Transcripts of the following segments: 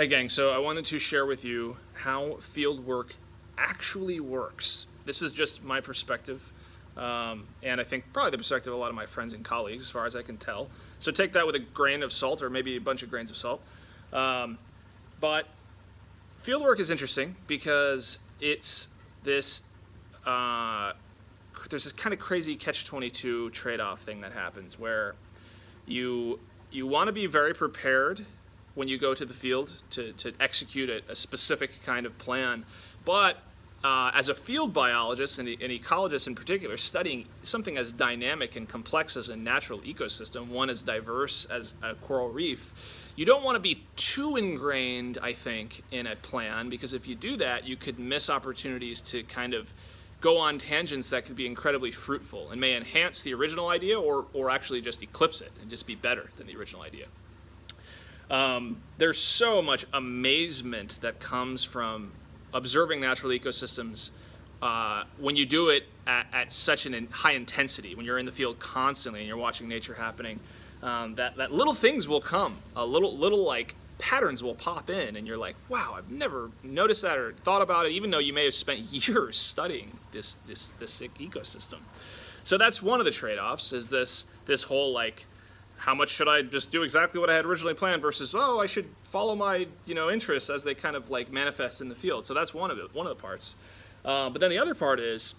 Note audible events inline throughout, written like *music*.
Hey gang, so I wanted to share with you how field work actually works. This is just my perspective, um, and I think probably the perspective of a lot of my friends and colleagues, as far as I can tell. So take that with a grain of salt, or maybe a bunch of grains of salt. Um, but field work is interesting because it's this, uh, there's this kind of crazy catch-22 trade-off thing that happens where you, you want to be very prepared when you go to the field to, to execute a, a specific kind of plan. But uh, as a field biologist and an ecologist in particular, studying something as dynamic and complex as a natural ecosystem, one as diverse as a coral reef, you don't want to be too ingrained, I think, in a plan because if you do that, you could miss opportunities to kind of go on tangents that could be incredibly fruitful and may enhance the original idea or, or actually just eclipse it and just be better than the original idea. Um, there's so much amazement that comes from observing natural ecosystems uh, when you do it at, at such an in high intensity, when you're in the field constantly and you're watching nature happening, um, that, that little things will come, a little, little like patterns will pop in and you're like, wow, I've never noticed that or thought about it, even though you may have spent *laughs* years studying this, this, this ecosystem. So that's one of the trade-offs is this, this whole like, how much should I just do exactly what I had originally planned versus, oh, I should follow my, you know, interests as they kind of like manifest in the field. So that's one of it, one of the parts. Uh, but then the other part is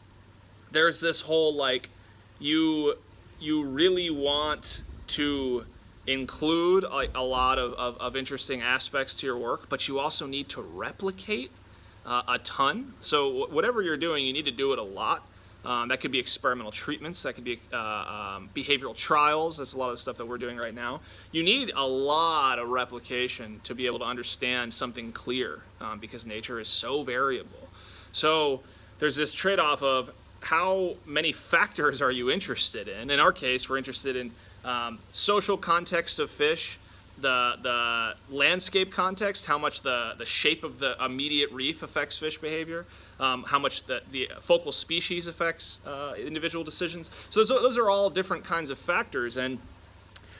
there's this whole like, you, you really want to include a, a lot of, of, of, interesting aspects to your work, but you also need to replicate uh, a ton. So whatever you're doing, you need to do it a lot. Um, that could be experimental treatments, that could be uh, um, behavioral trials, that's a lot of the stuff that we're doing right now. You need a lot of replication to be able to understand something clear um, because nature is so variable. So there's this trade-off of how many factors are you interested in? In our case, we're interested in um, social context of fish, the, the landscape context, how much the, the shape of the immediate reef affects fish behavior, um, how much the, the focal species affects uh, individual decisions. So those, those are all different kinds of factors and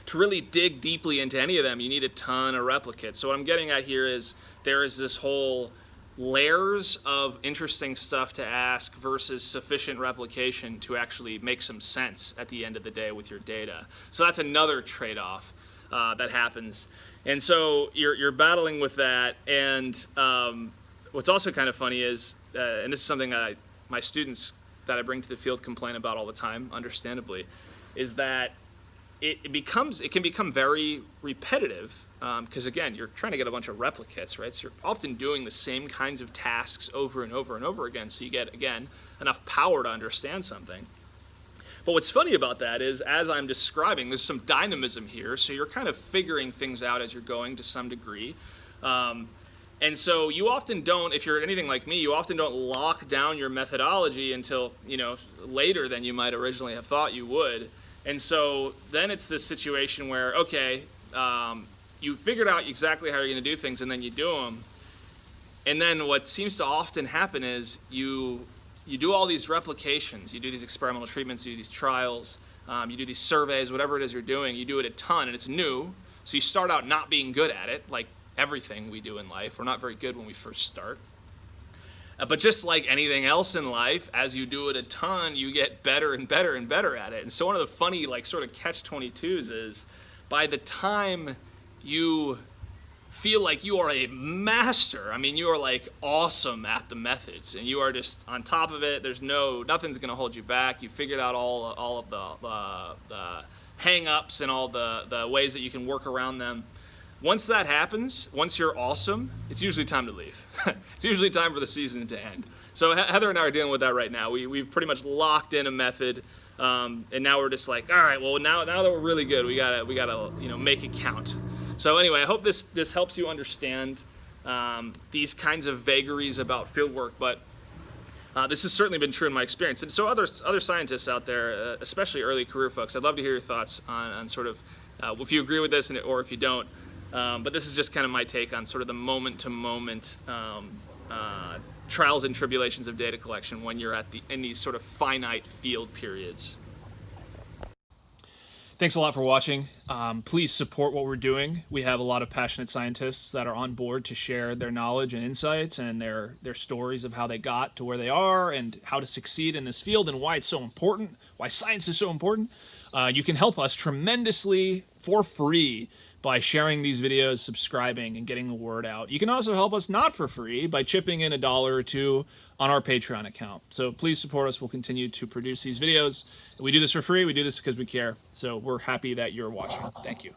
to really dig deeply into any of them, you need a ton of replicates. So what I'm getting at here is there is this whole layers of interesting stuff to ask versus sufficient replication to actually make some sense at the end of the day with your data. So that's another trade-off uh, that happens. And so you're, you're battling with that. And um, what's also kind of funny is, uh, and this is something I, my students that I bring to the field complain about all the time, understandably, is that it, it becomes, it can become very repetitive because um, again, you're trying to get a bunch of replicates, right? So you're often doing the same kinds of tasks over and over and over again. So you get, again, enough power to understand something. But what's funny about that is, as I'm describing, there's some dynamism here. So you're kind of figuring things out as you're going to some degree. Um, and so you often don't, if you're anything like me, you often don't lock down your methodology until, you know, later than you might originally have thought you would. And so then it's this situation where, okay, um, you figured out exactly how you're going to do things and then you do them. And then what seems to often happen is you you do all these replications, you do these experimental treatments, you do these trials, um, you do these surveys, whatever it is you're doing, you do it a ton and it's new. So you start out not being good at it, like everything we do in life. We're not very good when we first start. Uh, but just like anything else in life, as you do it a ton, you get better and better and better at it. And so one of the funny, like sort of catch-22s is by the time you feel like you are a master. I mean, you are like awesome at the methods and you are just on top of it. There's no, nothing's gonna hold you back. You figured out all, all of the, uh, the hang-ups and all the, the ways that you can work around them. Once that happens, once you're awesome, it's usually time to leave. *laughs* it's usually time for the season to end. So Heather and I are dealing with that right now. We, we've pretty much locked in a method um, and now we're just like, all right, well now, now that we're really good, we gotta, we gotta you know, make it count. So anyway, I hope this, this helps you understand um, these kinds of vagaries about field work, but uh, this has certainly been true in my experience. And so other, other scientists out there, uh, especially early career folks, I'd love to hear your thoughts on, on sort of uh, if you agree with this and, or if you don't. Um, but this is just kind of my take on sort of the moment-to-moment -moment, um, uh, trials and tribulations of data collection when you're at the in these sort of finite field periods. Thanks a lot for watching. Um, please support what we're doing. We have a lot of passionate scientists that are on board to share their knowledge and insights and their their stories of how they got to where they are and how to succeed in this field and why it's so important, why science is so important. Uh, you can help us tremendously for free by sharing these videos, subscribing, and getting the word out. You can also help us not for free by chipping in a dollar or two on our Patreon account. So please support us. We'll continue to produce these videos. We do this for free. We do this because we care. So we're happy that you're watching. Thank you.